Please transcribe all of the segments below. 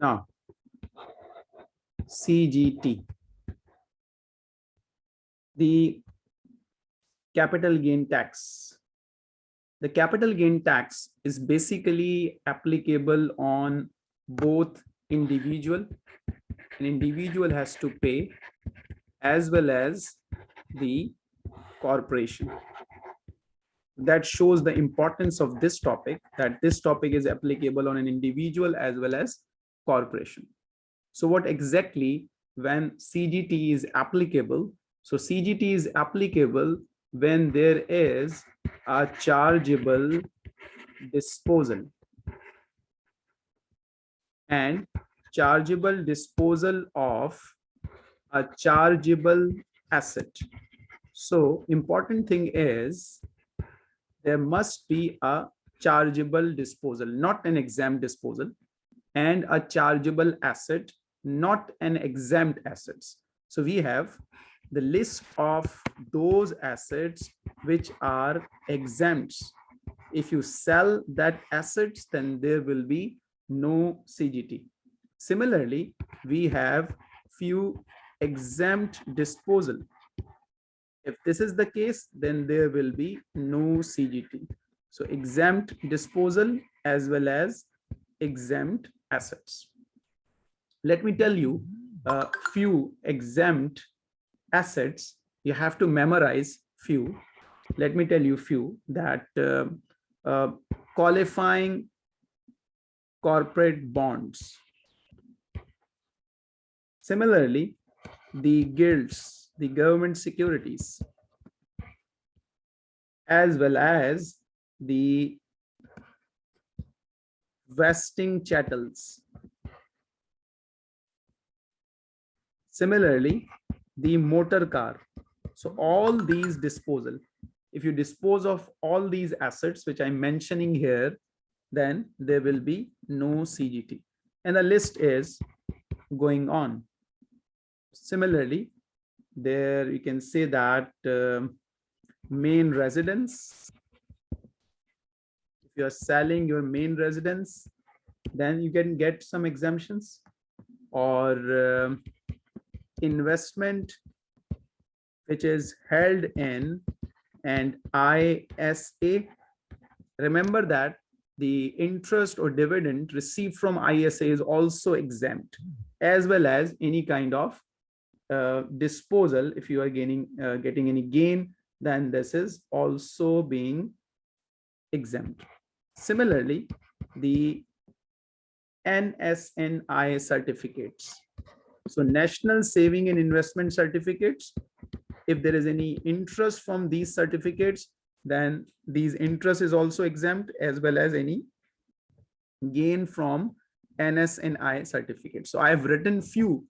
Now, CGT. The capital gain tax. The capital gain tax is basically applicable on both individual, an individual has to pay as well as the corporation. That shows the importance of this topic, that this topic is applicable on an individual as well as corporation. So what exactly when CGT is applicable? So CGT is applicable when there is a chargeable disposal and chargeable disposal of a chargeable asset. So important thing is there must be a chargeable disposal, not an exempt disposal and a chargeable asset, not an exempt assets. So we have the list of those assets which are exempts. If you sell that assets, then there will be no CGT. Similarly, we have few exempt disposal. If this is the case, then there will be no CGT. So exempt disposal as well as exempt assets. Let me tell you a few exempt assets. You have to memorize few. Let me tell you few that uh, uh, qualifying corporate bonds. Similarly, the gilts, the government securities, as well as the wasting chattels. Similarly, the motor car. So all these disposal, if you dispose of all these assets, which I'm mentioning here, then there will be no CGT. And the list is going on. Similarly, there you can say that um, main residence you're selling your main residence, then you can get some exemptions or uh, investment which is held in and ISA. Remember that the interest or dividend received from ISA is also exempt as well as any kind of uh, disposal. If you are gaining, uh, getting any gain, then this is also being exempt. Similarly, the NS&I certificates. So national saving and investment certificates, if there is any interest from these certificates, then these interest is also exempt as well as any gain from NS&I certificates. So I have written few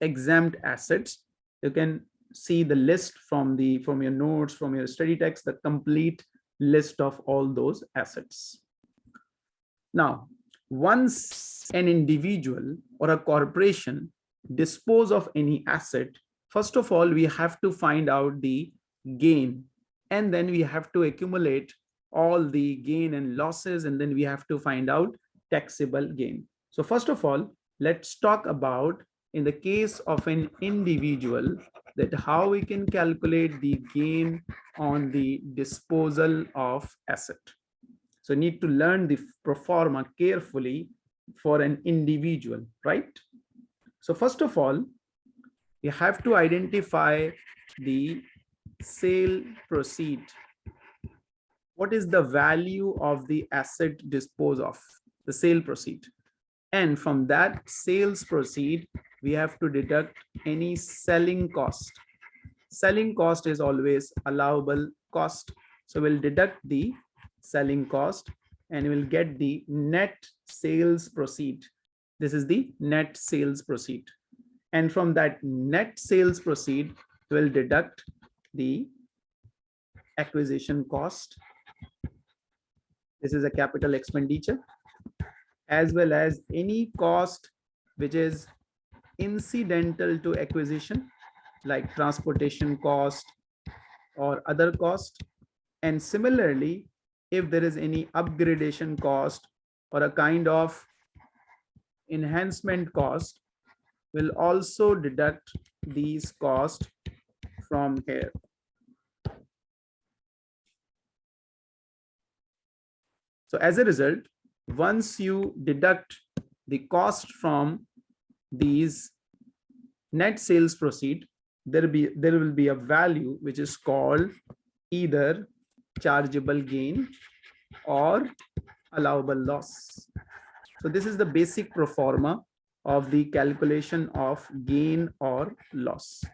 exempt assets. You can see the list from the from your notes, from your study text, the complete list of all those assets. Now, once an individual or a corporation dispose of any asset, first of all, we have to find out the gain and then we have to accumulate all the gain and losses and then we have to find out taxable gain. So first of all, let's talk about in the case of an individual that how we can calculate the gain on the disposal of asset. So need to learn the pro forma carefully for an individual, right? So first of all, you have to identify the sale proceed. What is the value of the asset dispose of, the sale proceed? And from that sales proceed, we have to deduct any selling cost. Selling cost is always allowable cost. So we'll deduct the selling cost and we'll get the net sales proceed. This is the net sales proceed. And from that net sales proceed, we'll deduct the acquisition cost. This is a capital expenditure as well as any cost which is incidental to acquisition like transportation cost or other cost. And similarly, if there is any upgradation cost or a kind of enhancement cost will also deduct these costs from here. So as a result, once you deduct the cost from these net sales proceed, there be there will be a value which is called either chargeable gain or allowable loss. So this is the basic pro forma of the calculation of gain or loss.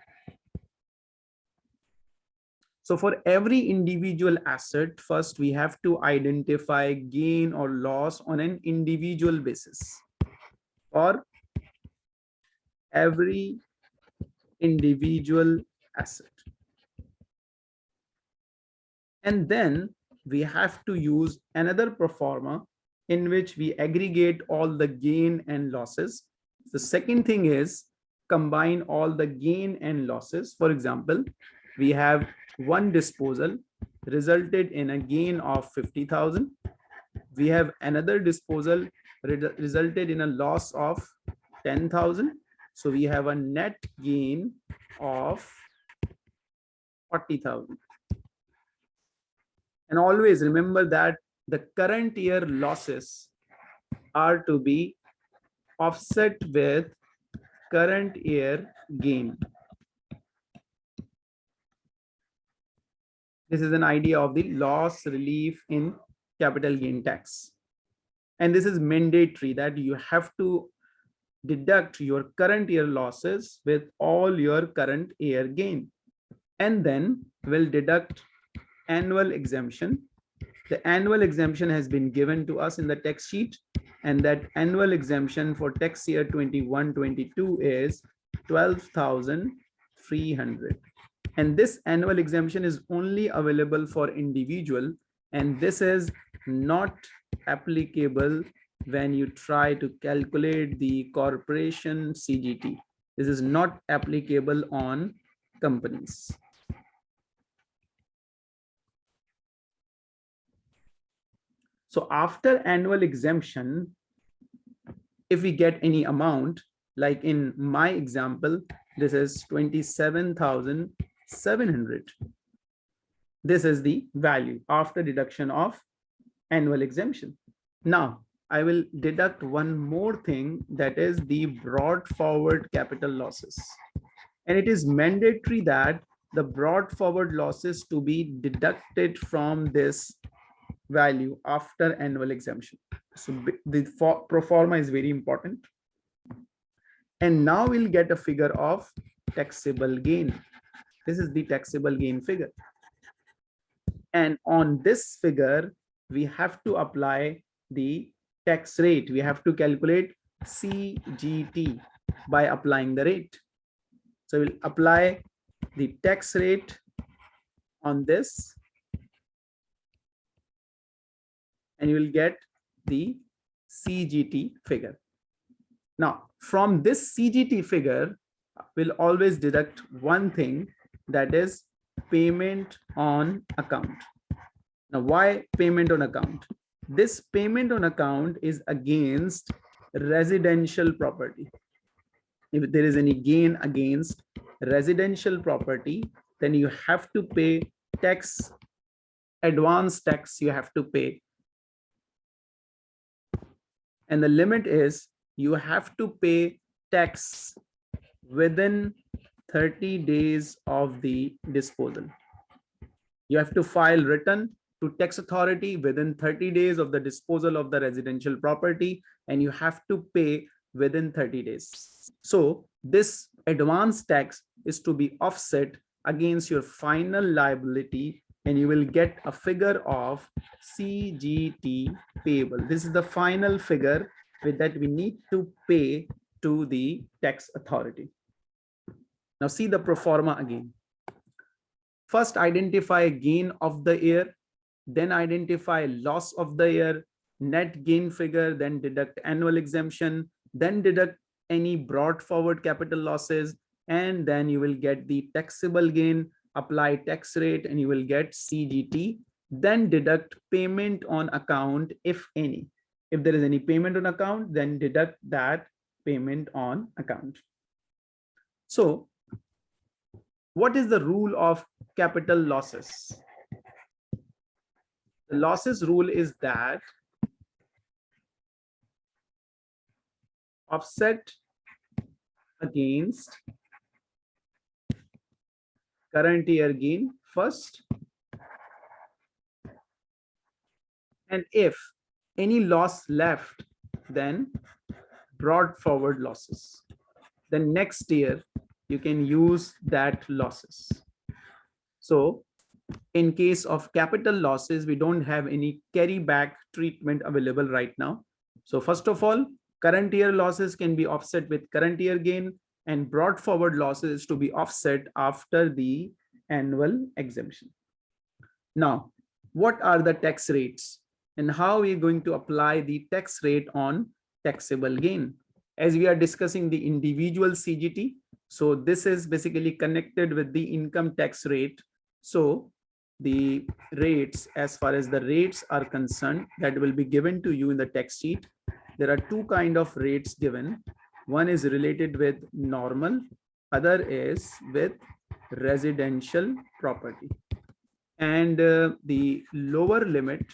So for every individual asset, first we have to identify gain or loss on an individual basis. For every individual asset. And then we have to use another pro forma in which we aggregate all the gain and losses. The second thing is combine all the gain and losses. For example, we have one disposal resulted in a gain of 50,000. We have another disposal resulted in a loss of 10,000. So we have a net gain of 40,000. And always remember that the current year losses are to be offset with current year gain. This is an idea of the loss relief in capital gain tax. And this is mandatory that you have to deduct your current year losses with all your current year gain. And then will deduct annual exemption. The annual exemption has been given to us in the text sheet and that annual exemption for tax year 21-22 is 12,300. And this annual exemption is only available for individual and this is not applicable when you try to calculate the corporation CGT. This is not applicable on companies. So after annual exemption, if we get any amount, like in my example, this is 27,700. This is the value after deduction of annual exemption. Now, I will deduct one more thing that is the brought forward capital losses. And it is mandatory that the brought forward losses to be deducted from this value after annual exemption. So the pro forma is very important. And now we'll get a figure of taxable gain. This is the taxable gain figure. And on this figure, we have to apply the tax rate. We have to calculate CGT by applying the rate. So we'll apply the tax rate on this and you will get the CGT figure. Now, from this CGT figure, we'll always deduct one thing that is payment on account. Now, why payment on account? This payment on account is against residential property. If there is any gain against residential property, then you have to pay tax, advance tax you have to pay and the limit is you have to pay tax within 30 days of the disposal. You have to file return to tax authority within 30 days of the disposal of the residential property and you have to pay within 30 days. So this advance tax is to be offset against your final liability and you will get a figure of CGT payable. This is the final figure with that we need to pay to the tax authority. Now see the pro forma again. First identify gain of the year, then identify loss of the year, net gain figure, then deduct annual exemption, then deduct any brought forward capital losses, and then you will get the taxable gain apply tax rate and you will get CGT, then deduct payment on account if any. If there is any payment on account, then deduct that payment on account. So what is the rule of capital losses? The losses rule is that offset against current year gain first. And if any loss left, then brought forward losses. Then next year, you can use that losses. So in case of capital losses, we don't have any carry back treatment available right now. So first of all, current year losses can be offset with current year gain and brought forward losses to be offset after the annual exemption. Now, what are the tax rates and how are we going to apply the tax rate on taxable gain? As we are discussing the individual CGT, so this is basically connected with the income tax rate. So the rates, as far as the rates are concerned, that will be given to you in the text sheet. There are two kind of rates given. One is related with normal, other is with residential property. And uh, the lower limit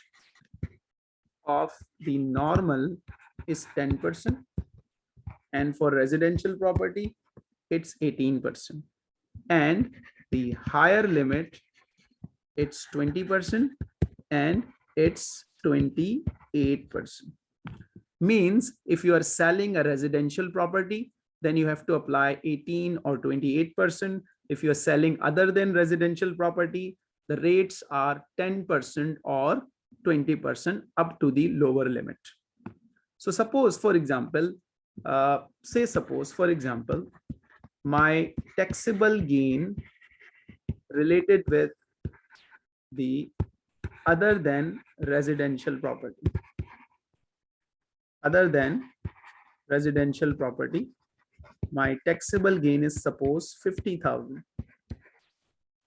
of the normal is 10%. And for residential property, it's 18%. And the higher limit, it's 20% and it's 28% means if you are selling a residential property, then you have to apply 18 or 28%. If you're selling other than residential property, the rates are 10% or 20% up to the lower limit. So suppose, for example, uh, say suppose, for example, my taxable gain related with the other than residential property. Other than residential property my taxable gain is suppose 50,000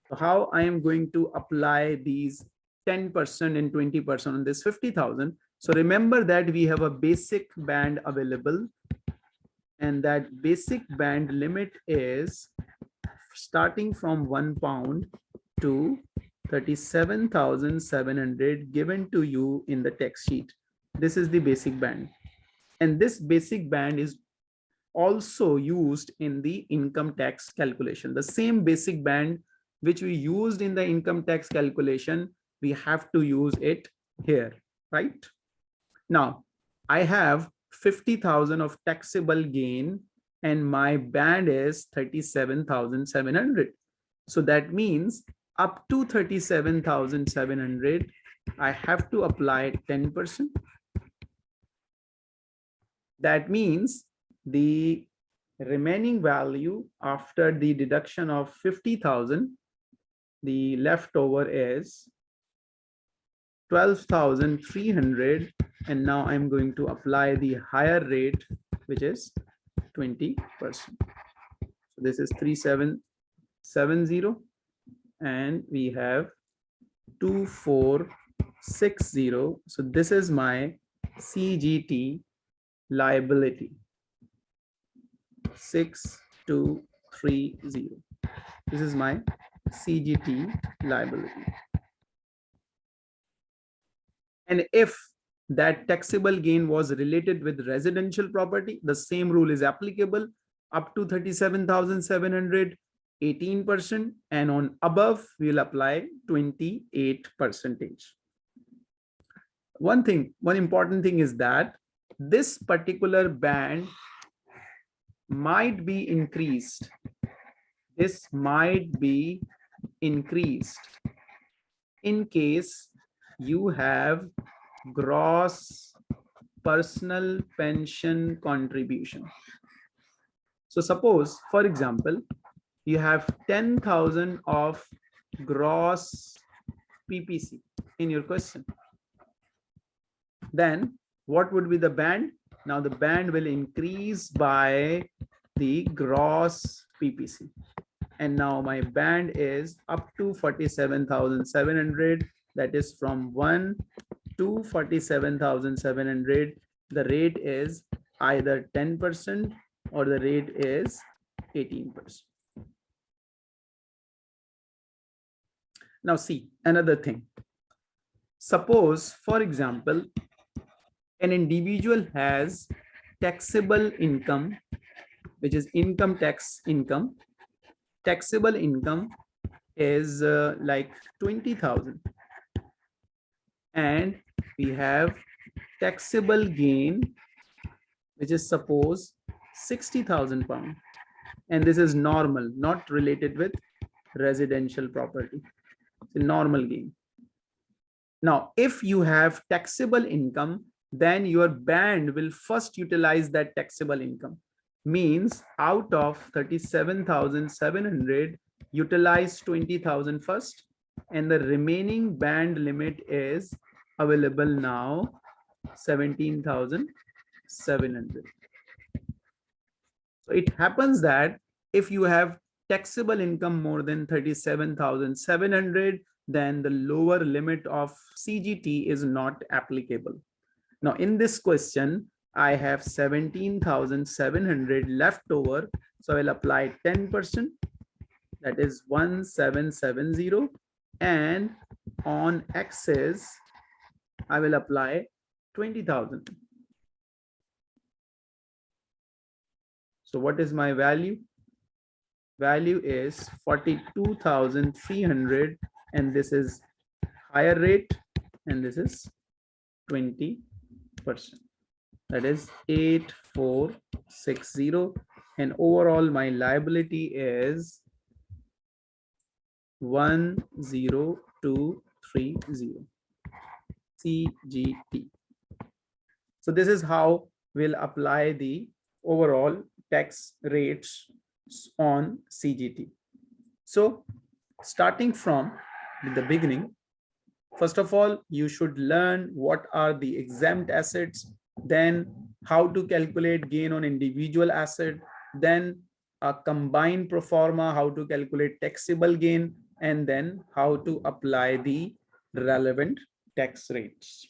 so how I am going to apply these 10% and 20% on this 50,000 so remember that we have a basic band available and that basic band limit is starting from one pound to 37,700 given to you in the text sheet. This is the basic band. And this basic band is also used in the income tax calculation. The same basic band which we used in the income tax calculation, we have to use it here, right? Now, I have 50,000 of taxable gain and my band is 37,700. So that means up to 37,700, I have to apply 10%. That means the remaining value after the deduction of 50,000, the leftover is 12,300 and now I'm going to apply the higher rate which is 20%. So this is 3770 and we have 2460. So this is my CGT liability 6230. This is my CGT liability. And if that taxable gain was related with residential property, the same rule is applicable up to 37,700, 18%, and on above, we'll apply 28 percentage. One thing, one important thing is that this particular band might be increased. This might be increased in case you have gross personal pension contribution. So suppose, for example, you have 10,000 of gross PPC in your question. Then what would be the band? Now the band will increase by the gross PPC. And now my band is up to 47,700. That is from 1 to 47,700, the rate is either 10% or the rate is 18%. Now see another thing. Suppose, for example, an individual has taxable income, which is income tax income. Taxable income is uh, like 20,000. And we have taxable gain, which is suppose 60,000 pound. And this is normal, not related with residential property. It's a normal gain. Now, if you have taxable income, then your band will first utilize that taxable income. Means out of 37,700, utilize 20,000 first, and the remaining band limit is available now 17,700. So it happens that if you have taxable income more than 37,700, then the lower limit of CGT is not applicable. Now in this question, I have 17,700 left over. So I'll apply 10%, that is 1770. And on excess, I will apply 20,000. So what is my value? Value is 42,300 and this is higher rate and this is 20 percent that is 8460 and overall my liability is 10230 CGT. So this is how we'll apply the overall tax rates on CGT. So starting from the beginning, first of all, you should learn what are the exempt assets, then how to calculate gain on individual asset, then a combined pro forma, how to calculate taxable gain, and then how to apply the relevant tax rates.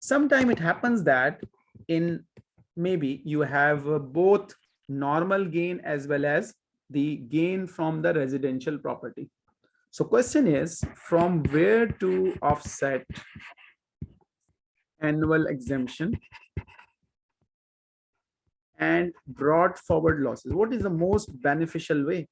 Sometime it happens that in maybe you have uh, both normal gain as well as the gain from the residential property. So question is from where to offset annual exemption and brought forward losses. What is the most beneficial way?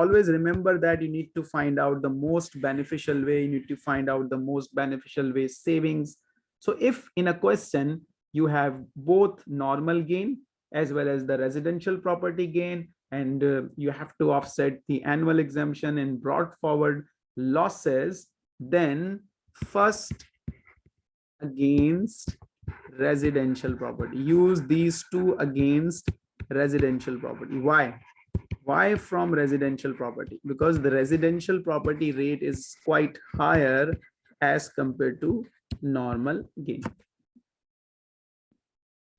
Always remember that you need to find out the most beneficial way. You need to find out the most beneficial way savings. So if in a question, you have both normal gain as well as the residential property gain and uh, you have to offset the annual exemption and brought forward losses then first against residential property use these two against residential property why why from residential property because the residential property rate is quite higher as compared to normal gain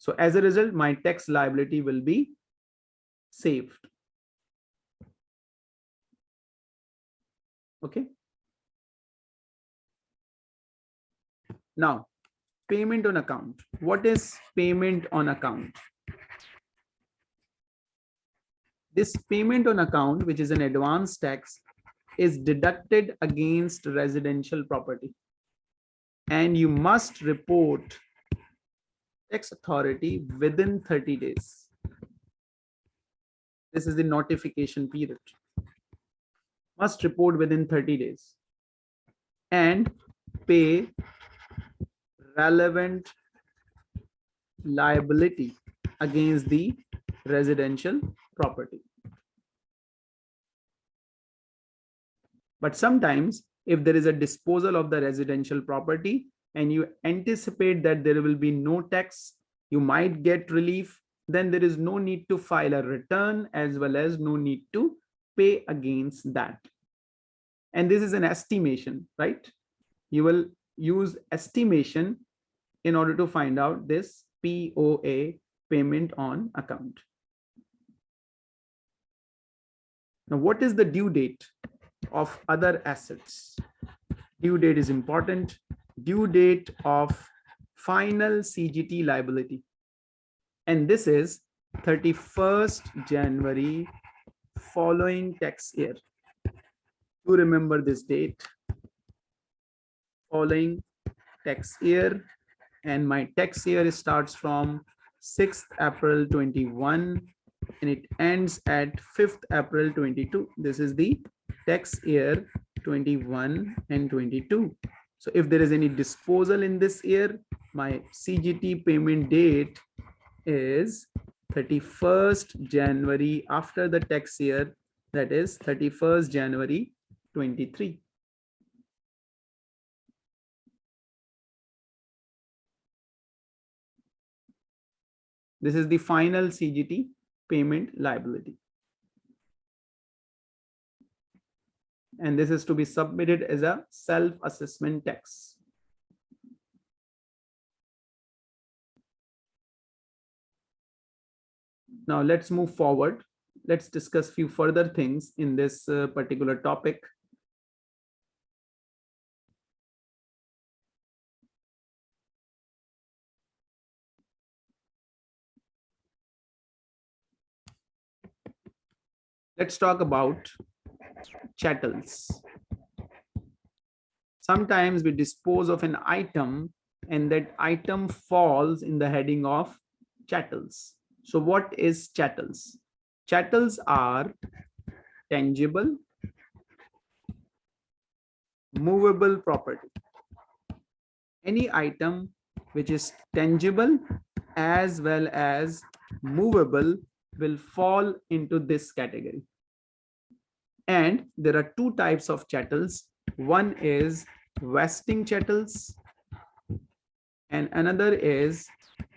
so as a result, my tax liability will be saved. Okay. Now, payment on account. What is payment on account? This payment on account, which is an advance tax, is deducted against residential property. And you must report tax authority within 30 days. This is the notification period. Must report within 30 days and pay relevant liability against the residential property. But sometimes if there is a disposal of the residential property, and you anticipate that there will be no tax, you might get relief, then there is no need to file a return as well as no need to pay against that. And this is an estimation, right? You will use estimation in order to find out this POA payment on account. Now, what is the due date of other assets? Due date is important. Due date of final CGT liability. And this is 31st January following tax year. To remember this date, following tax year, and my tax year starts from 6th April 21 and it ends at 5th April 22. This is the tax year 21 and 22. So if there is any disposal in this year, my CGT payment date is 31st January after the tax year, that is 31st January 23. This is the final CGT payment liability. And this is to be submitted as a self-assessment tax. Now let's move forward. Let's discuss few further things in this uh, particular topic. Let's talk about chattels. Sometimes we dispose of an item and that item falls in the heading of chattels. So what is chattels? Chattels are tangible, movable property. Any item which is tangible as well as movable will fall into this category. And there are two types of chattels. One is wasting chattels and another is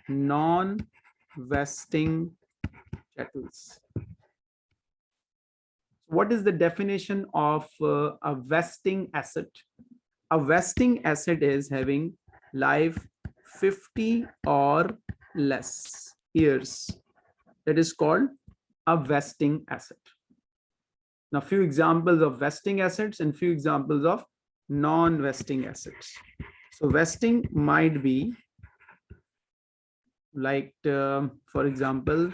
non-wasting chattels. What is the definition of uh, a wasting asset? A wasting asset is having life 50 or less years. That is called a wasting asset. Now, few examples of wasting assets and few examples of non-wasting assets. So wasting might be like, uh, for example,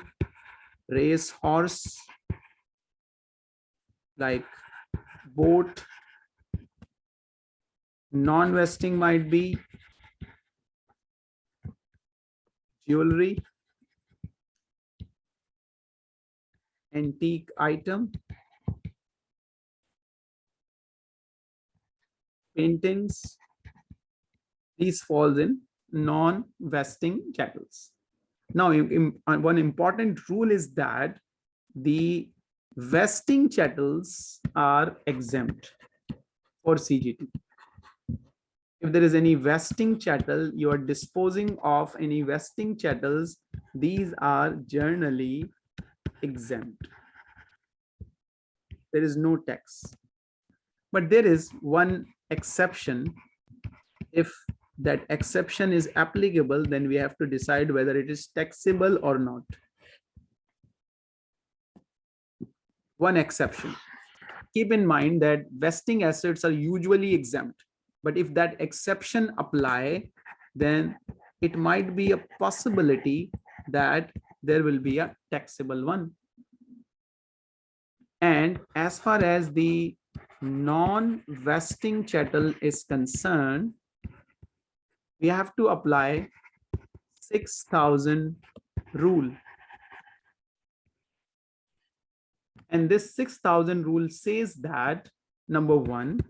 race horse, like boat. Non-wasting might be jewelry, antique item, paintings, these falls in non-wasting chattels. Now, uh, one important rule is that the wasting chattels are exempt for CGT. If there is any wasting chattel, you are disposing of any wasting chattels, these are generally exempt. There is no tax. But there is one exception. If that exception is applicable then we have to decide whether it is taxable or not. One exception. Keep in mind that wasting assets are usually exempt but if that exception apply then it might be a possibility that there will be a taxable one. And as far as the non-wasting chattel is concerned, we have to apply 6,000 rule. And this 6,000 rule says that number one,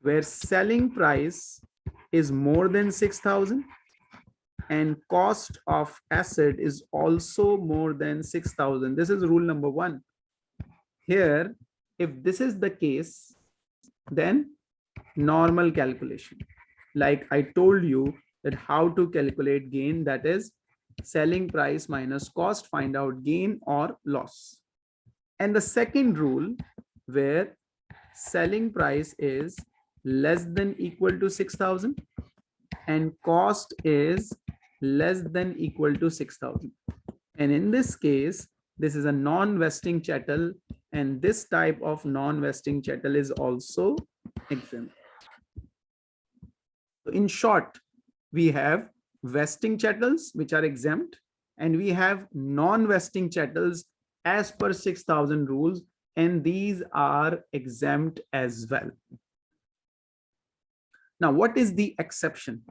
where selling price is more than 6,000 and cost of asset is also more than 6,000. This is rule number one. Here, if this is the case, then normal calculation. Like I told you that how to calculate gain, that is selling price minus cost, find out gain or loss. And the second rule where selling price is less than equal to 6,000 and cost is less than equal to 6,000. And in this case, this is a non-wasting chattel and this type of non-wasting chattel is also exempt. In short, we have wasting chattels which are exempt and we have non-wasting chattels as per 6000 rules and these are exempt as well. Now, what is the exception?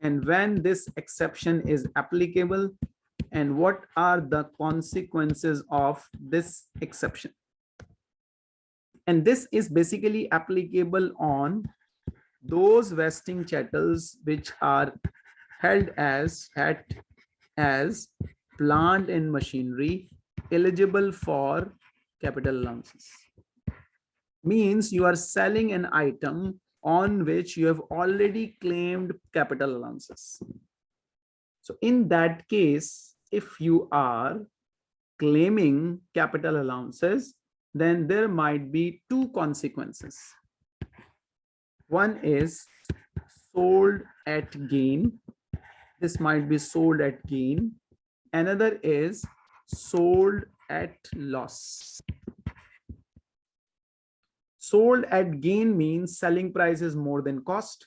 And when this exception is applicable and what are the consequences of this exception? And this is basically applicable on those wasting chattels which are held as at as plant and machinery eligible for capital allowances means you are selling an item on which you have already claimed capital allowances so in that case if you are claiming capital allowances then there might be two consequences one is sold at gain. This might be sold at gain. Another is sold at loss. Sold at gain means selling price is more than cost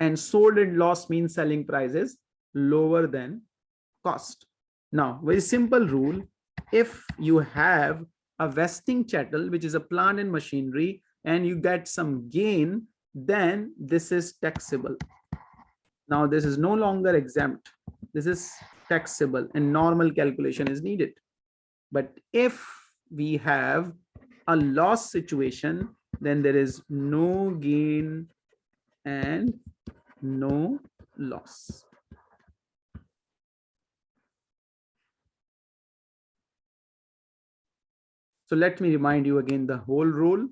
and sold at loss means selling price is lower than cost. Now, very simple rule. If you have a wasting chattel, which is a plant and machinery, and you get some gain, then this is taxable. Now this is no longer exempt. This is taxable and normal calculation is needed. But if we have a loss situation, then there is no gain and no loss. So let me remind you again the whole rule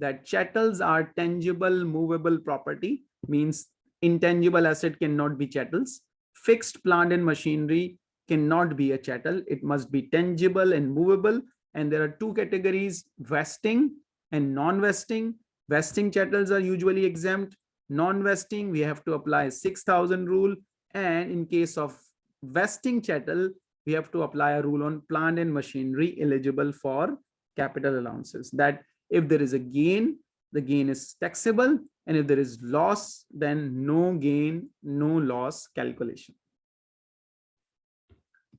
that chattels are tangible movable property means intangible asset cannot be chattels. Fixed plant and machinery cannot be a chattel. It must be tangible and movable. And there are two categories wasting and non-wasting. Wasting chattels are usually exempt. Non-wasting we have to apply 6000 rule. And in case of wasting chattel we have to apply a rule on plant and machinery eligible for capital allowances that if there is a gain, the gain is taxable. And if there is loss, then no gain, no loss calculation.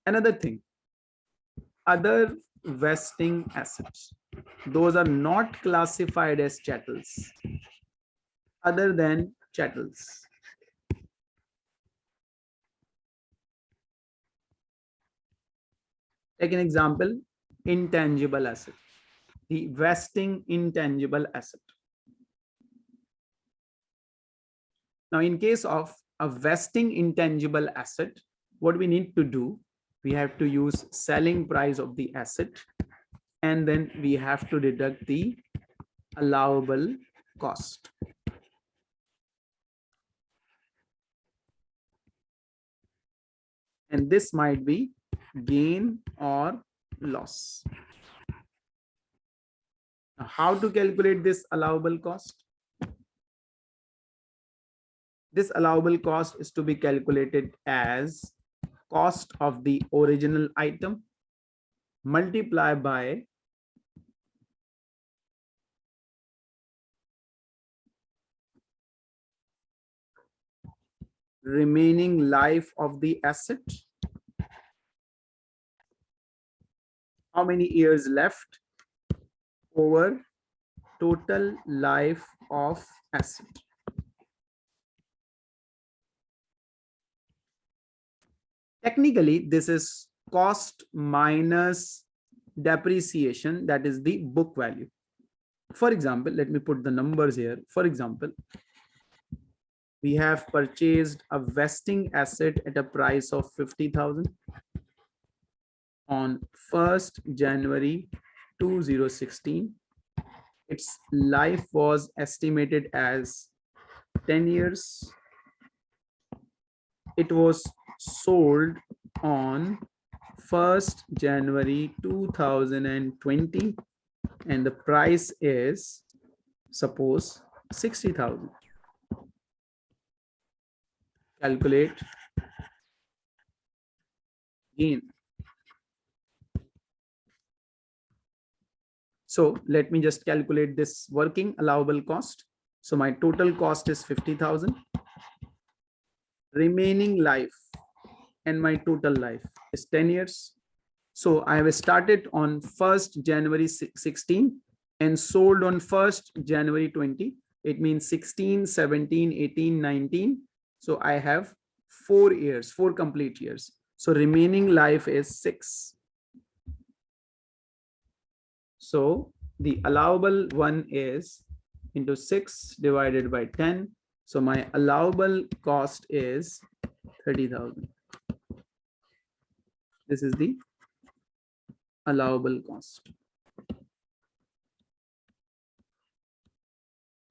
Another thing, other wasting assets. Those are not classified as chattels other than chattels. Take an example, intangible asset the wasting intangible asset. Now, in case of a wasting intangible asset, what we need to do, we have to use selling price of the asset, and then we have to deduct the allowable cost. And this might be gain or loss. How to calculate this allowable cost? This allowable cost is to be calculated as cost of the original item multiply by remaining life of the asset. How many years left? Over total life of asset. Technically, this is cost minus depreciation, that is the book value. For example, let me put the numbers here. For example, we have purchased a wasting asset at a price of 50,000 on 1st January 2016 its life was estimated as 10 years. It was sold on 1st January 2020 and the price is suppose 60,000 calculate. Gain So let me just calculate this working allowable cost. So my total cost is 50,000. Remaining life and my total life is 10 years. So I have started on 1st January 16 and sold on 1st January 20. It means 16, 17, 18, 19. So I have four years, four complete years. So remaining life is six. So the allowable one is into six divided by 10. So my allowable cost is 30,000. This is the allowable cost.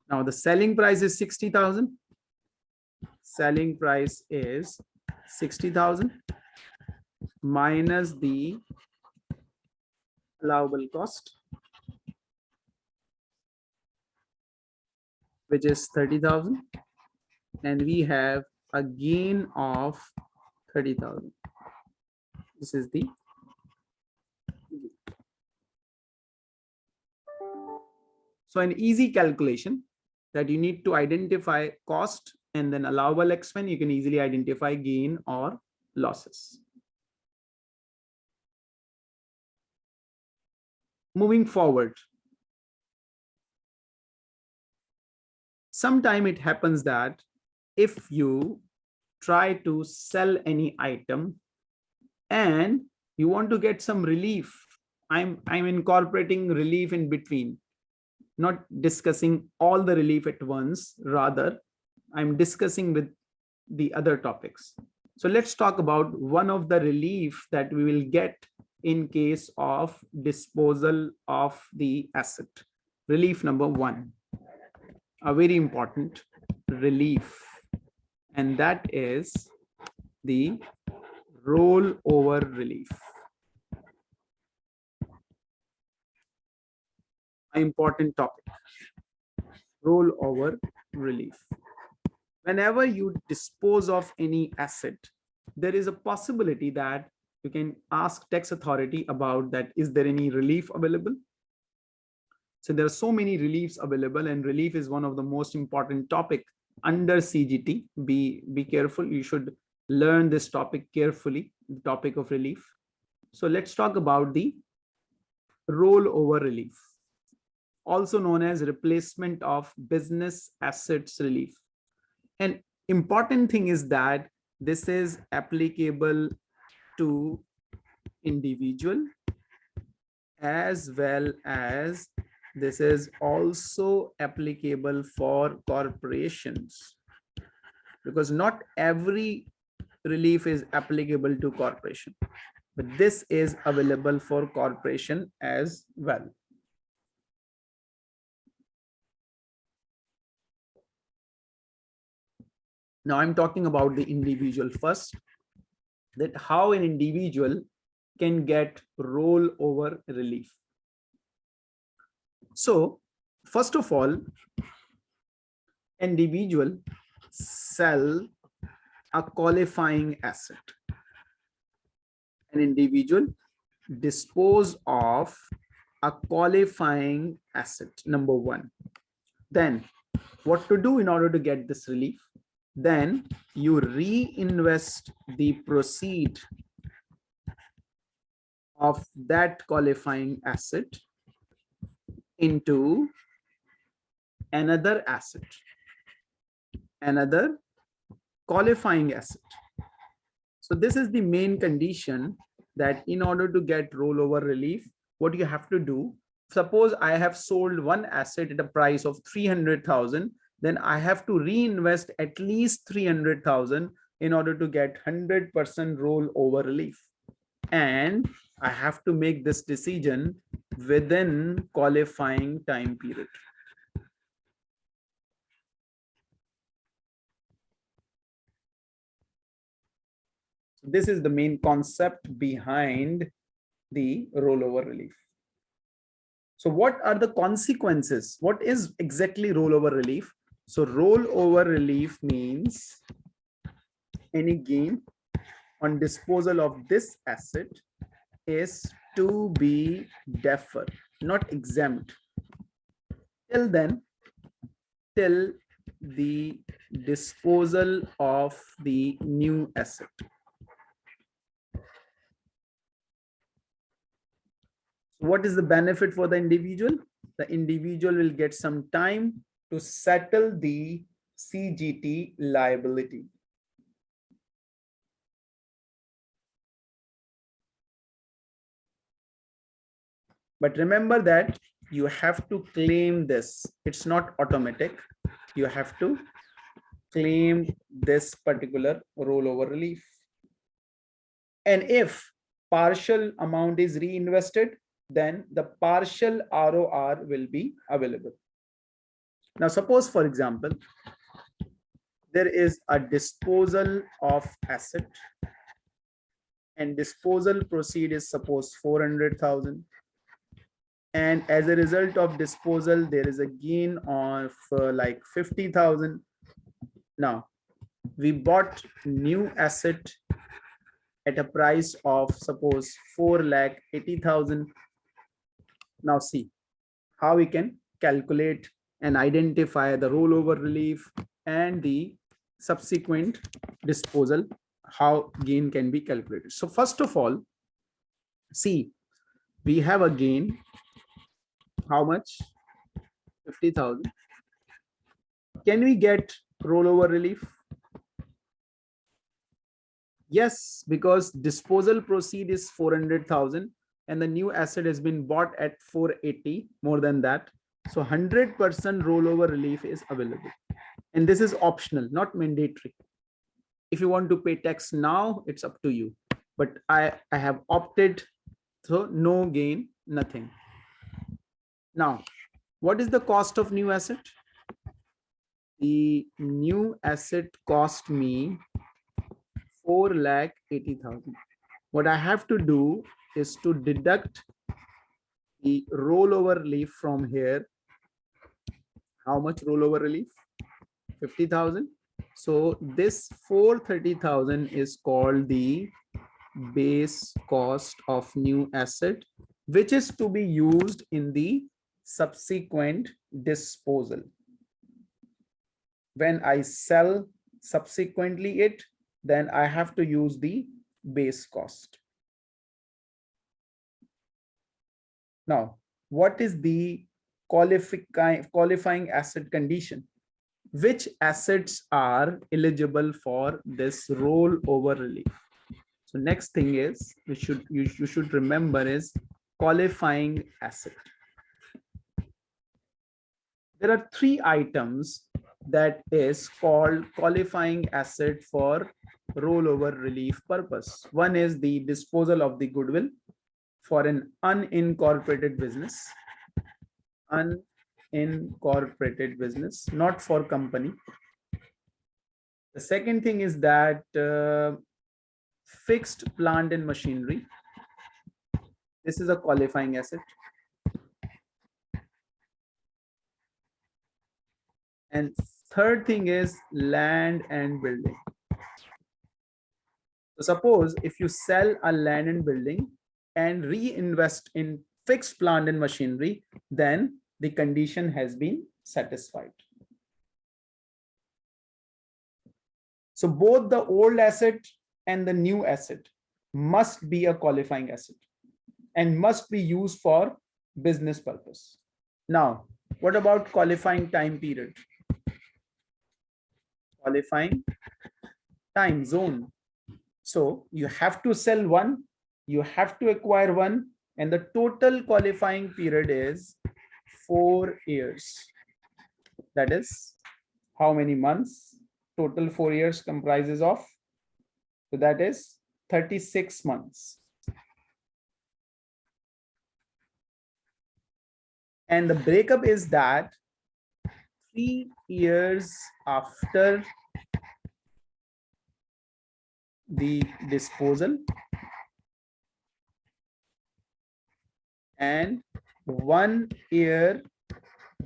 Now the selling price is 60,000. Selling price is 60,000 minus the allowable cost, which is 30,000. And we have a gain of 30,000. This is the so an easy calculation that you need to identify cost and then allowable expense, you can easily identify gain or losses. Moving forward, sometime it happens that if you try to sell any item and you want to get some relief, I'm, I'm incorporating relief in between not discussing all the relief at once, rather I'm discussing with the other topics. So let's talk about one of the relief that we will get in case of disposal of the asset. Relief number one, a very important relief, and that is the rollover relief. important topic rollover relief whenever you dispose of any asset there is a possibility that you can ask tax authority about that is there any relief available so there are so many reliefs available and relief is one of the most important topic under cgt be be careful. You should learn this topic carefully the topic of relief. So let's talk about the rollover relief also known as replacement of business assets relief. An important thing is that this is applicable to individual as well as this is also applicable for corporations because not every relief is applicable to corporation but this is available for corporation as well Now I'm talking about the individual first, that how an individual can get rollover relief. So first of all, individual sell a qualifying asset. An individual dispose of a qualifying asset, number one. Then what to do in order to get this relief? then you reinvest the proceed of that qualifying asset into another asset, another qualifying asset. So this is the main condition that in order to get rollover relief, what you have to do, suppose I have sold one asset at a price of 300,000 then I have to reinvest at least 300,000 in order to get 100% rollover relief. And I have to make this decision within qualifying time period. This is the main concept behind the rollover relief. So what are the consequences? What is exactly rollover relief? So rollover relief means any gain on disposal of this asset is to be deferred. not exempt. Till then, till the disposal of the new asset. What is the benefit for the individual? The individual will get some time to settle the CGT liability. But remember that you have to claim this. It's not automatic. You have to claim this particular rollover relief. And if partial amount is reinvested, then the partial ROR will be available. Now, suppose, for example, there is a disposal of asset and disposal proceed is suppose 400,000 and as a result of disposal there is a gain of uh, like 50,000 now we bought new asset at a price of suppose 4 lakh 80,000 now see how we can calculate and identify the rollover relief and the subsequent disposal, how gain can be calculated. So first of all, see, we have a gain, how much? 50,000. Can we get rollover relief? Yes, because disposal proceed is 400,000 and the new asset has been bought at 480 more than that so 100% rollover relief is available and this is optional not mandatory if you want to pay tax now it's up to you but i i have opted so no gain nothing now what is the cost of new asset the new asset cost me 4 lakh 80,000 what I have to do is to deduct the rollover relief from here. How much rollover relief? 50,000. So this 430,000 is called the base cost of new asset, which is to be used in the subsequent disposal. When I sell subsequently it, then I have to use the base cost. Now, what is the qualifying qualifying asset condition? Which assets are eligible for this rollover relief? So next thing is we should you, you should remember is qualifying asset. There are three items that is called qualifying asset for rollover relief purpose. One is the disposal of the goodwill for an unincorporated business, unincorporated business, not for company. The second thing is that uh, fixed plant and machinery. This is a qualifying asset. And third thing is land and building. So suppose if you sell a land and building and reinvest in fixed plant and machinery, then the condition has been satisfied. So both the old asset and the new asset must be a qualifying asset and must be used for business purpose. Now, what about qualifying time period? Qualifying time zone. So you have to sell one, you have to acquire one, and the total qualifying period is four years. That is how many months? Total four years comprises of. So that is 36 months. And the breakup is that three years after the disposal and one year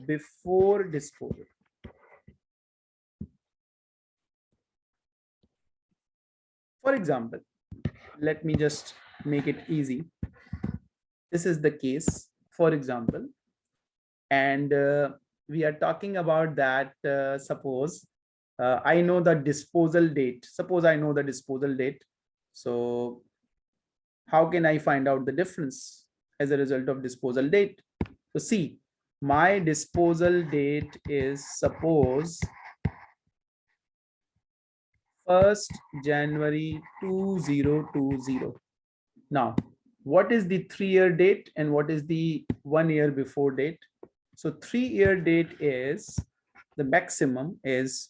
before disposal. For example, let me just make it easy. This is the case. for example, and uh, we are talking about that, uh, suppose uh, I know the disposal date. Suppose I know the disposal date. So how can I find out the difference as a result of disposal date? So see, my disposal date is suppose 1st January 2020. Now, what is the three-year date and what is the one year before date? So three-year date is the maximum is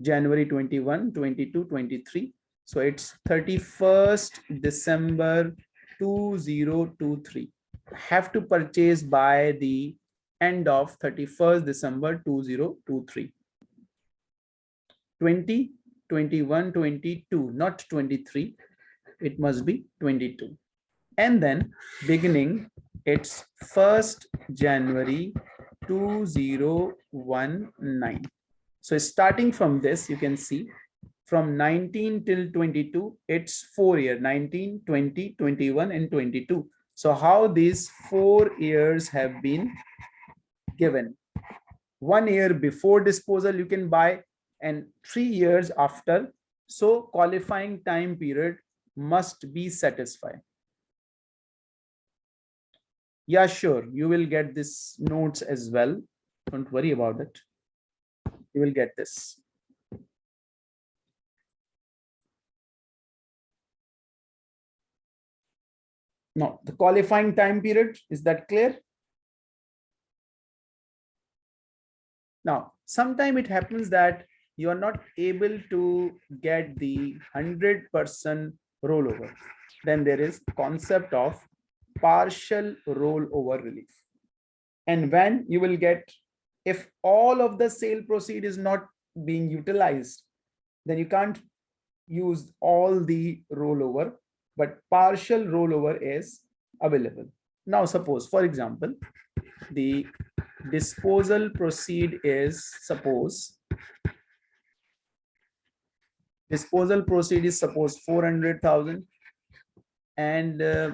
January 21, 22, 23. So it's 31st December 2023. Have to purchase by the end of 31st December 2023. 20, 21, 22, not 23. It must be 22. And then beginning, it's 1st January 2019. So starting from this, you can see from 19 till 22, it's four year, 19, 20, 21, and 22. So how these four years have been given. One year before disposal, you can buy and three years after. So qualifying time period must be satisfied. Yeah, sure. You will get this notes as well. Don't worry about it you will get this. Now, the qualifying time period, is that clear? Now, sometime it happens that you are not able to get the 100% rollover. Then there is concept of partial rollover relief. And when you will get if all of the sale proceed is not being utilized, then you can't use all the rollover, but partial rollover is available. Now, suppose, for example, the disposal proceed is suppose disposal proceed is suppose 400,000 and uh,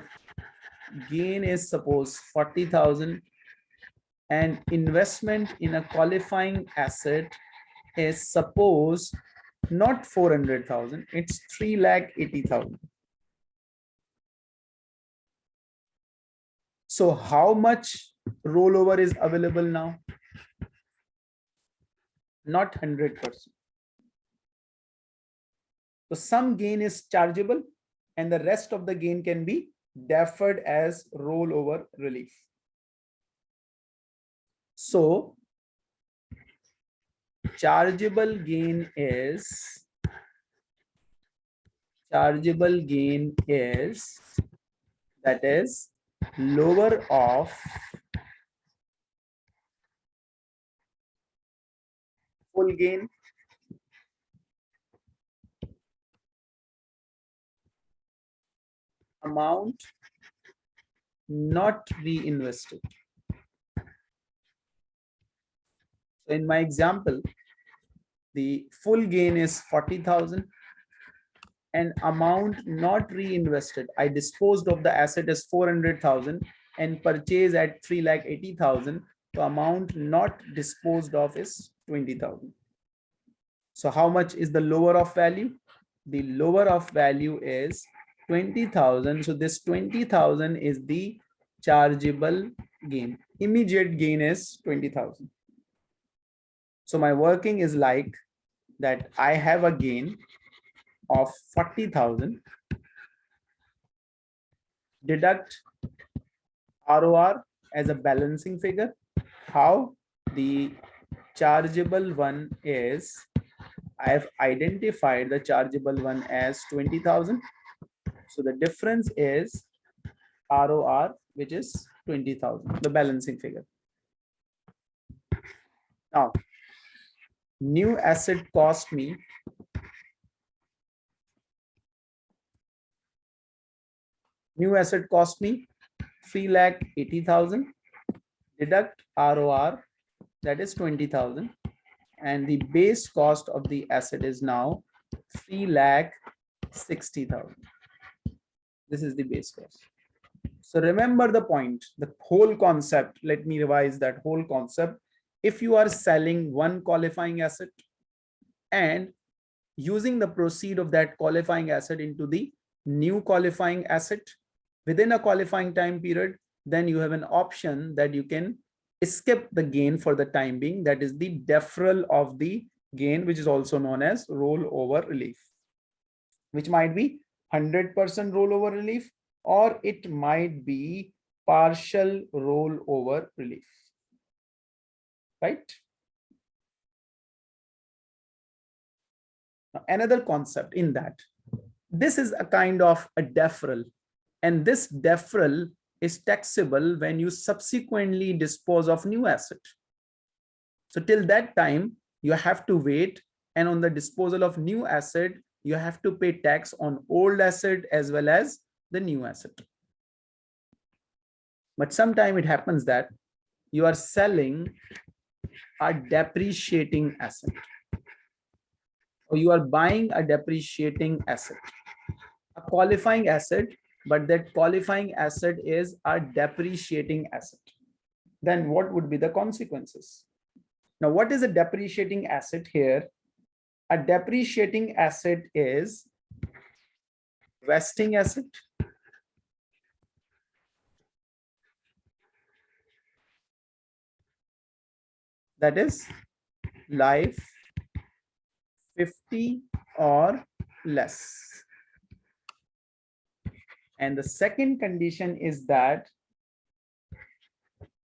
gain is suppose 40,000 and investment in a qualifying asset is suppose not 400,000, it's 3 lakh 80,000. So how much rollover is available now? Not 100%. So some gain is chargeable and the rest of the gain can be deferred as rollover relief. So chargeable gain is chargeable gain is that is lower of full gain amount not reinvested So in my example, the full gain is 40,000 and amount not reinvested. I disposed of the asset as 400,000 and purchase at 3 lakh 80,000. The amount not disposed of is 20,000. So how much is the lower of value? The lower of value is 20,000. So this 20,000 is the chargeable gain. Immediate gain is 20,000. So my working is like that I have a gain of 40,000 deduct ROR as a balancing figure. How the chargeable one is I have identified the chargeable one as 20,000. So the difference is ROR, which is 20,000, the balancing figure. Now, new asset cost me new asset cost me 3 lakh 80,000 deduct ROR that is 20,000 and the base cost of the asset is now 3 lakh 60,000 this is the base cost So remember the point, the whole concept. Let me revise that whole concept. If you are selling one qualifying asset and using the proceed of that qualifying asset into the new qualifying asset within a qualifying time period, then you have an option that you can skip the gain for the time being. That is the deferral of the gain, which is also known as rollover relief, which might be 100% rollover relief or it might be partial rollover relief, right? Now, another concept in that, this is a kind of a deferral and this deferral is taxable when you subsequently dispose of new asset. So till that time, you have to wait and on the disposal of new asset, you have to pay tax on old asset as well as the new asset. But sometime it happens that you are selling a depreciating asset or you are buying a depreciating asset, a qualifying asset, but that qualifying asset is a depreciating asset. Then what would be the consequences? Now, what is a depreciating asset here? A depreciating asset is wasting asset that is life 50 or less. And the second condition is that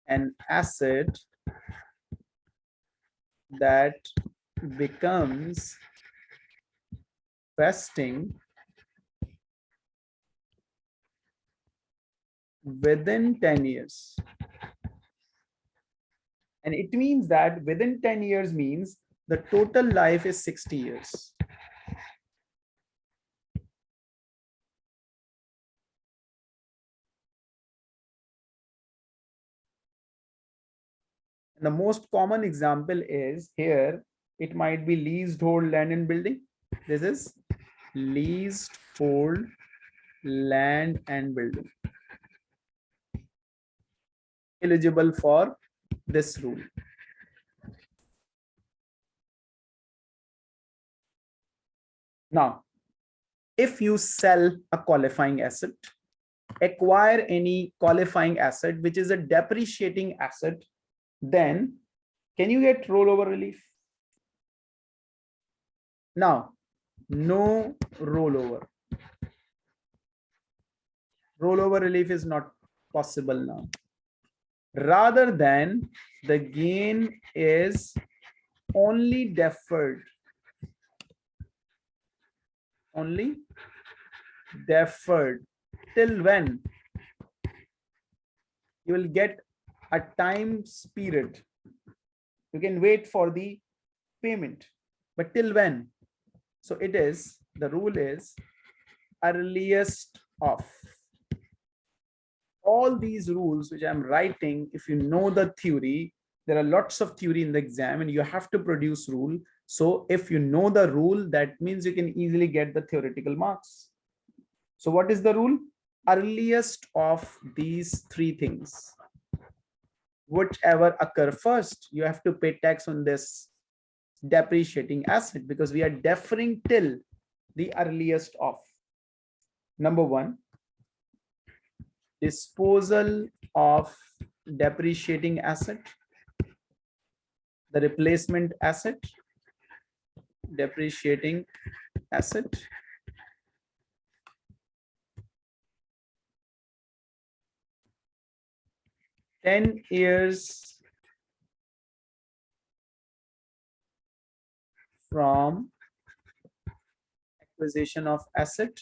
an asset that becomes wasting within 10 years and it means that within 10 years means the total life is 60 years. And the most common example is here, it might be leased hold land and building. This is leased hold land and building. Eligible for this rule. Now, if you sell a qualifying asset, acquire any qualifying asset, which is a depreciating asset, then can you get rollover relief? Now, no rollover. Rollover relief is not possible now. Rather than the gain is only deferred. Only deferred. Till when? You will get a time period. You can wait for the payment. But till when so it is the rule is earliest of all these rules which I'm writing, if you know the theory, there are lots of theory in the exam and you have to produce rule. So if you know the rule, that means you can easily get the theoretical marks. So what is the rule? Earliest of these three things. Whichever occur first, you have to pay tax on this depreciating asset because we are deferring till the earliest of. Number one, disposal of depreciating asset, the replacement asset, depreciating asset, ten years from acquisition of asset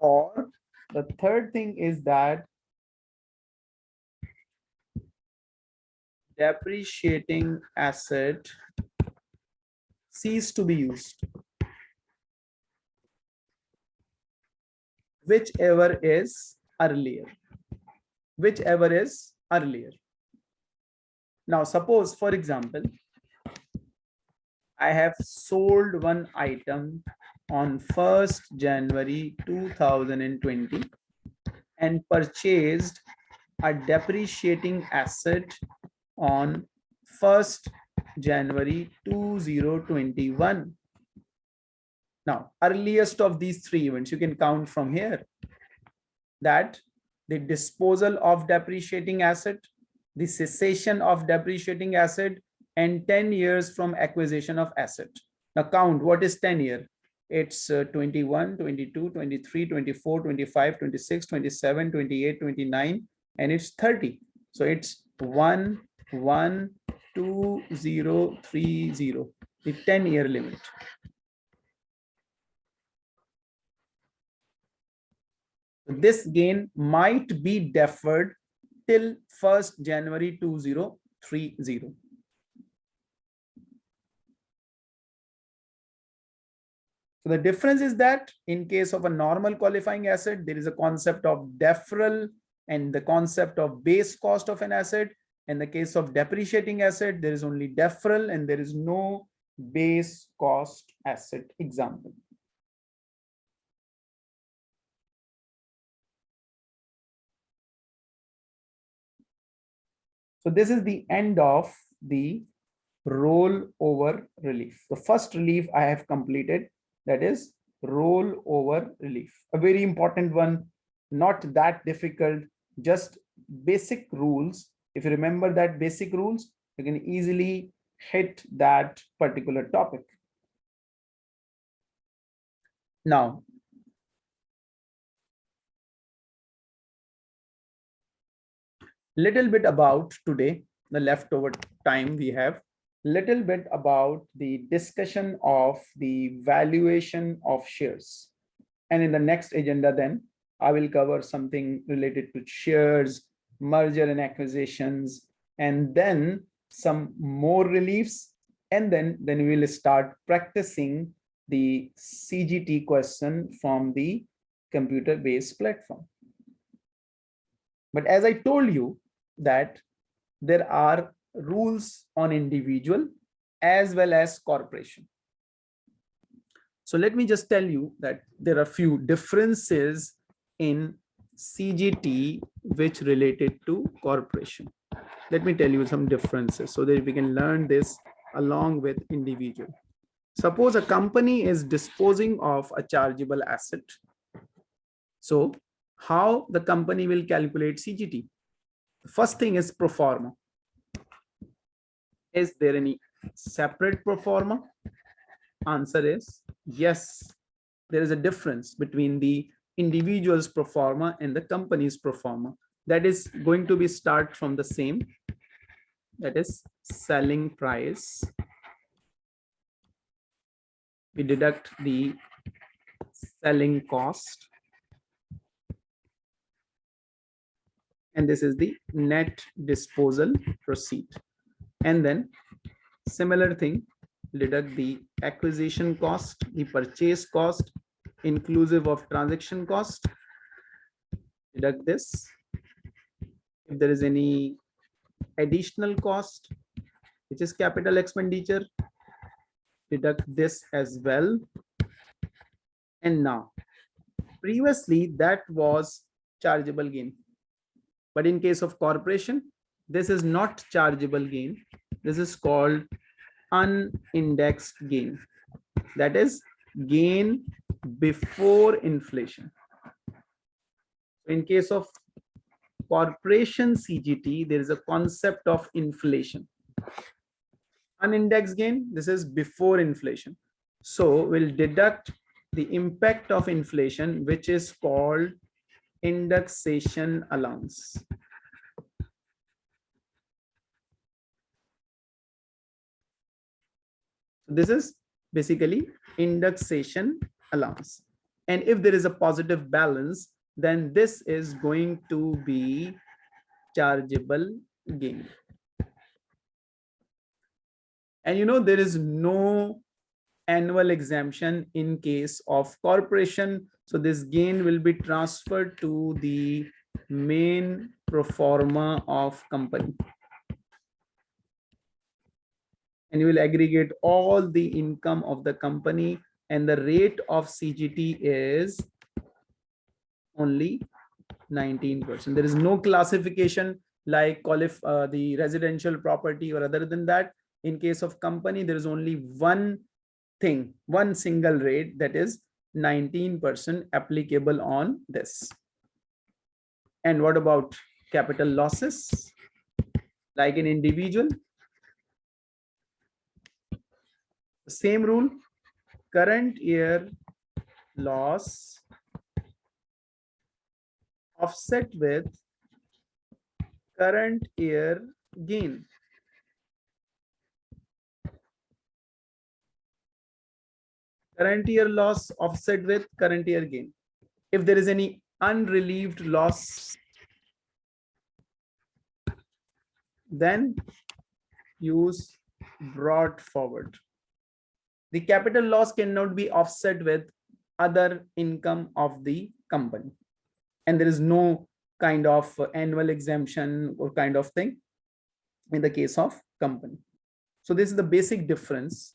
Or the third thing is that depreciating asset cease to be used. Whichever is earlier. Whichever is earlier. Now, suppose, for example, I have sold one item on 1st January 2020 and purchased a depreciating asset on 1st January 2021. Now, earliest of these three events, you can count from here that the disposal of depreciating asset, the cessation of depreciating asset, and 10 years from acquisition of asset. Now count, what is 10 year? It's uh, 21, 22, 23, 24, 25, 26, 27, 28, 29, and it's 30. So it's 1, 1, 2, 0, 3, 0, the 10 year limit. This gain might be deferred till 1st January 2030. So the difference is that in case of a normal qualifying asset, there is a concept of deferral and the concept of base cost of an asset. In the case of depreciating asset, there is only deferral and there is no base cost asset example. So this is the end of the rollover relief. The first relief I have completed that is rollover relief. A very important one, not that difficult, just basic rules. If you remember that basic rules, you can easily hit that particular topic. Now, little bit about today, the leftover time we have, little bit about the discussion of the valuation of shares. And in the next agenda then, I will cover something related to shares, merger and acquisitions, and then some more reliefs. And then, then we will start practicing the CGT question from the computer-based platform. But as I told you that there are rules on individual as well as corporation. So let me just tell you that there are few differences in CGT which related to corporation. Let me tell you some differences so that we can learn this along with individual. Suppose a company is disposing of a chargeable asset. So how the company will calculate CGT? First thing is pro forma. Is there any separate pro forma? Answer is yes. There is a difference between the individual's pro forma and the company's pro forma. That is going to be start from the same. That is selling price. We deduct the selling cost. And this is the net disposal proceed. And then similar thing deduct the acquisition cost the purchase cost inclusive of transaction cost. Deduct this. If there is any additional cost which is capital expenditure deduct this as well. And now previously that was chargeable gain but in case of corporation this is not chargeable gain. This is called unindexed gain. That is gain before inflation. In case of corporation cgt there is a concept of inflation. Unindexed gain this is before inflation. So we'll deduct the impact of inflation which is called indexation allowance This is basically indexation allowance. And if there is a positive balance, then this is going to be chargeable gain. And you know, there is no annual exemption in case of corporation. So this gain will be transferred to the main pro forma of company and you will aggregate all the income of the company and the rate of CGT is only 19%. There is no classification like qualif uh, the residential property or other than that. In case of company, there is only one thing, one single rate that is 19% applicable on this. And what about capital losses? Like an individual, same rule, current year loss offset with current year gain. Current year loss offset with current year gain. If there is any unrelieved loss, then use brought forward. The capital loss cannot be offset with other income of the company. And there is no kind of annual exemption or kind of thing in the case of company. So this is the basic difference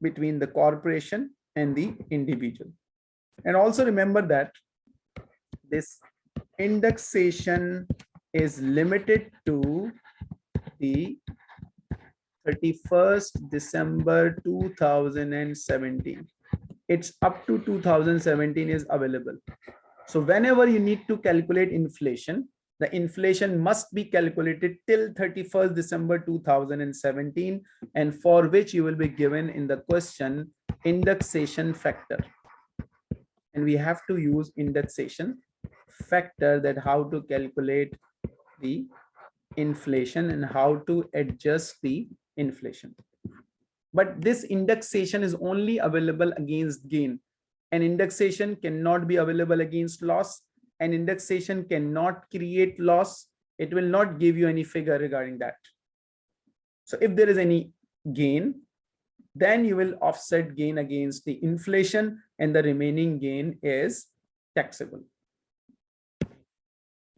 between the corporation and the individual. And also remember that this indexation is limited to the 31st December 2017. It's up to 2017 is available. So whenever you need to calculate inflation, the inflation must be calculated till 31st December 2017 and for which you will be given in the question indexation factor. And we have to use indexation factor that how to calculate the inflation and how to adjust the inflation. But this indexation is only available against gain. An indexation cannot be available against loss. An indexation cannot create loss. It will not give you any figure regarding that. So if there is any gain, then you will offset gain against the inflation and the remaining gain is taxable.